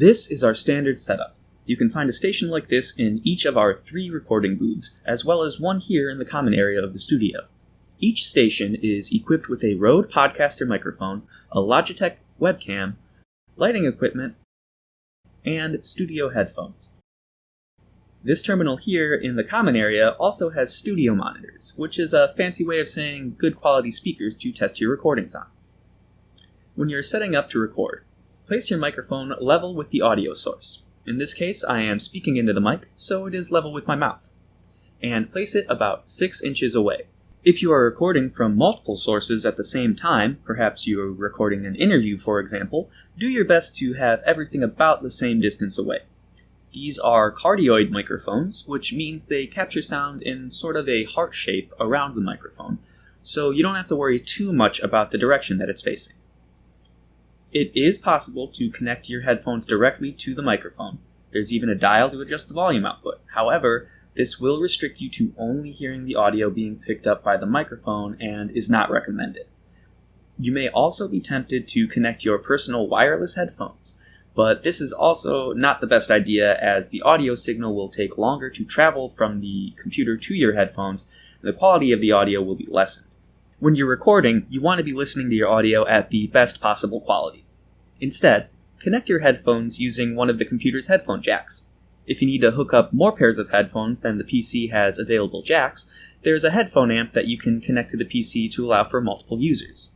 This is our standard setup. You can find a station like this in each of our three recording booths, as well as one here in the common area of the studio. Each station is equipped with a Rode Podcaster microphone, a Logitech webcam, lighting equipment, and studio headphones. This terminal here in the common area also has studio monitors, which is a fancy way of saying good quality speakers to test your recordings on. When you're setting up to record, place your microphone level with the audio source. In this case, I am speaking into the mic, so it is level with my mouth. And place it about 6 inches away. If you are recording from multiple sources at the same time, perhaps you are recording an interview for example, do your best to have everything about the same distance away. These are cardioid microphones, which means they capture sound in sort of a heart shape around the microphone, so you don't have to worry too much about the direction that it's facing. It is possible to connect your headphones directly to the microphone. There's even a dial to adjust the volume output. However, this will restrict you to only hearing the audio being picked up by the microphone and is not recommended. You may also be tempted to connect your personal wireless headphones, but this is also not the best idea as the audio signal will take longer to travel from the computer to your headphones, and the quality of the audio will be lessened. When you're recording, you want to be listening to your audio at the best possible quality. Instead, connect your headphones using one of the computer's headphone jacks. If you need to hook up more pairs of headphones than the PC has available jacks, there's a headphone amp that you can connect to the PC to allow for multiple users.